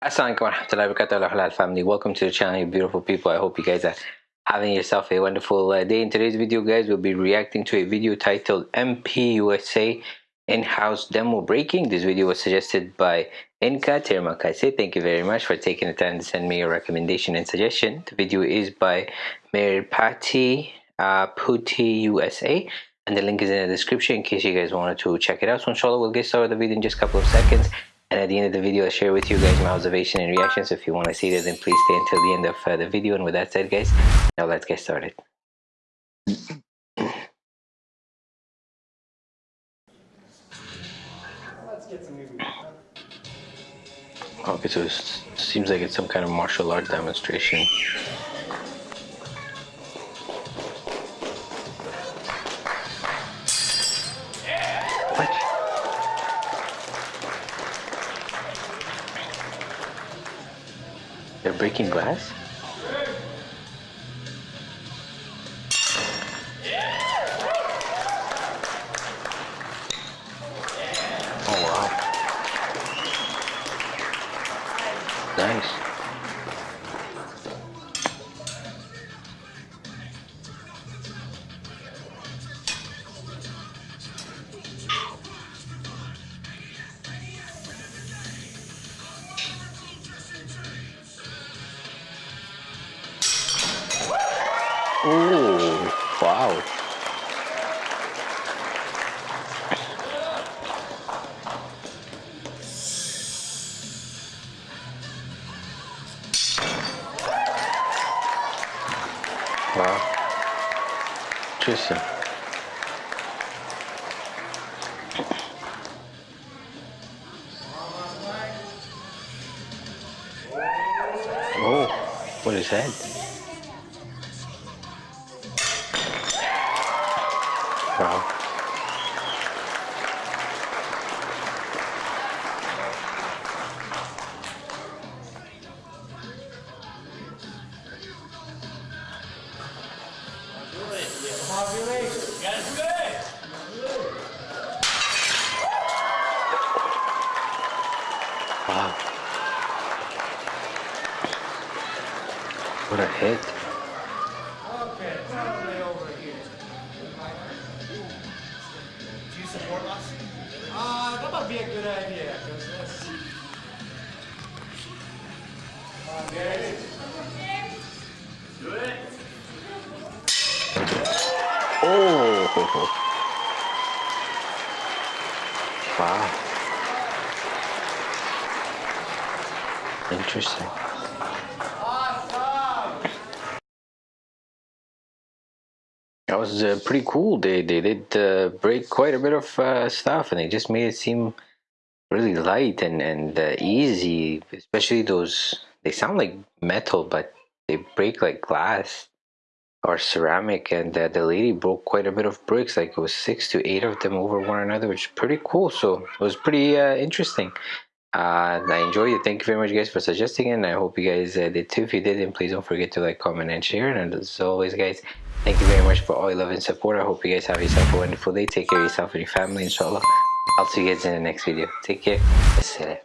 Assalamualaikum warahmatullahi wabarakatuh halal family welcome to the channel you beautiful people i hope you guys are having yourself a wonderful uh, day in today's video guys we'll be reacting to a video titled mpusa in-house demo breaking this video was suggested by Inka Termakaise. Thank you very much for taking the time to send me your recommendation and suggestion. The video is by Merpati uh, Putih USA and the link is in the description in case you guys wanted to check it out. So inshallah we'll get started with the video in just a couple of seconds and at the end of the video, I'll share with you guys my observation and reactions. So if you want to see that, then please stay until the end of uh, the video. And with that said, guys, now let's get started. Okay, so it seems like it's some kind of martial art demonstration. They're breaking glass? Oh. Nice. Oh, wow. Wow. Interesting. Oh, what is that? Wow. Wow. What a hit. Be a good idea. Come on, guys. Do it. Oh. Wow. Interesting. That was uh, pretty cool. They they did uh, break quite a bit of uh, stuff, and they just made it seem really light and and uh, easy. Especially those they sound like metal, but they break like glass or ceramic. And uh, the lady broke quite a bit of bricks, like it was six to eight of them over one another, which is pretty cool. So it was pretty interesting. I enjoyed it. Thank you very much, guys, for suggesting it. And I hope you guys did too. If you did, then please don't forget to like, comment, and share. And as always, guys, Thank you very much for all your love and support. I hope you guys have yourself a wonderful day. Take care of yourself and your family, inshallah. I'll see you guys in the next video. Take care.